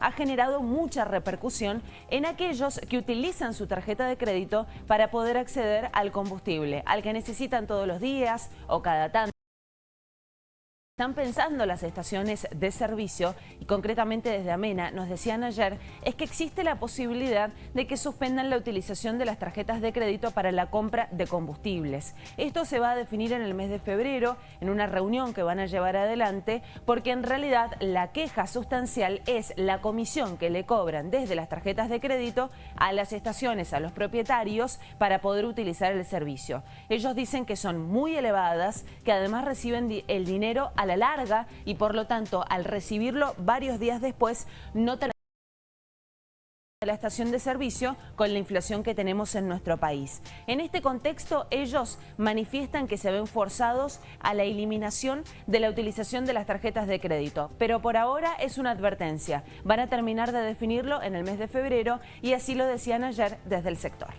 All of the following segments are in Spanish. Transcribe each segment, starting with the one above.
ha generado mucha repercusión en aquellos que utilizan su tarjeta de crédito para poder acceder al combustible, al que necesitan todos los días o cada tanto están pensando las estaciones de servicio y concretamente desde Amena nos decían ayer es que existe la posibilidad de que suspendan la utilización de las tarjetas de crédito para la compra de combustibles. Esto se va a definir en el mes de febrero en una reunión que van a llevar adelante porque en realidad la queja sustancial es la comisión que le cobran desde las tarjetas de crédito a las estaciones, a los propietarios para poder utilizar el servicio. Ellos dicen que son muy elevadas, que además reciben el dinero a la larga y por lo tanto al recibirlo varios días después no tenemos la estación de servicio con la inflación que tenemos en nuestro país. En este contexto, ellos manifiestan que se ven forzados a la eliminación de la utilización de las tarjetas de crédito, pero por ahora es una advertencia. Van a terminar de definirlo en el mes de febrero y así lo decían ayer desde el sector.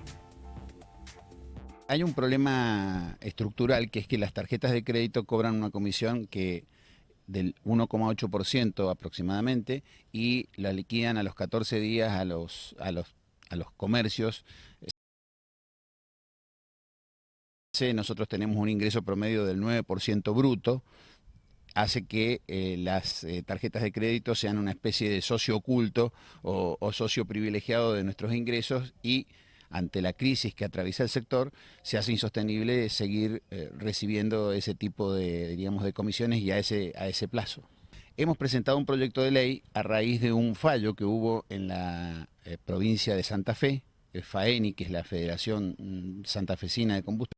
Hay un problema estructural que es que las tarjetas de crédito cobran una comisión que del 1,8% aproximadamente y la liquidan a los 14 días a los, a los, a los comercios. Nosotros tenemos un ingreso promedio del 9% bruto, hace que eh, las eh, tarjetas de crédito sean una especie de socio oculto o, o socio privilegiado de nuestros ingresos y ante la crisis que atraviesa el sector, se hace insostenible seguir eh, recibiendo ese tipo de, de comisiones y a ese, a ese plazo. Hemos presentado un proyecto de ley a raíz de un fallo que hubo en la eh, provincia de Santa Fe, el FAENI, que es la Federación mm, Santafesina de Combustible,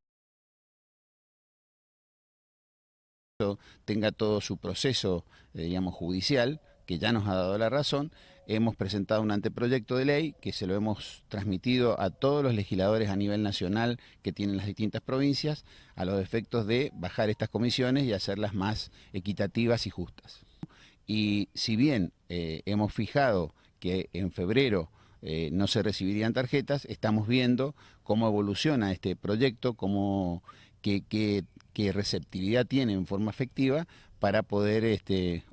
tenga todo su proceso, eh, digamos, judicial, que ya nos ha dado la razón, hemos presentado un anteproyecto de ley que se lo hemos transmitido a todos los legisladores a nivel nacional que tienen las distintas provincias a los efectos de bajar estas comisiones y hacerlas más equitativas y justas. Y si bien eh, hemos fijado que en febrero eh, no se recibirían tarjetas, estamos viendo cómo evoluciona este proyecto, cómo, qué, qué receptividad tiene en forma efectiva para poder este,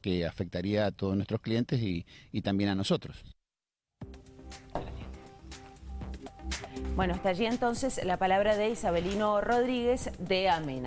que afectaría a todos nuestros clientes y, y también a nosotros. Bueno, hasta allí entonces la palabra de Isabelino Rodríguez de Amena.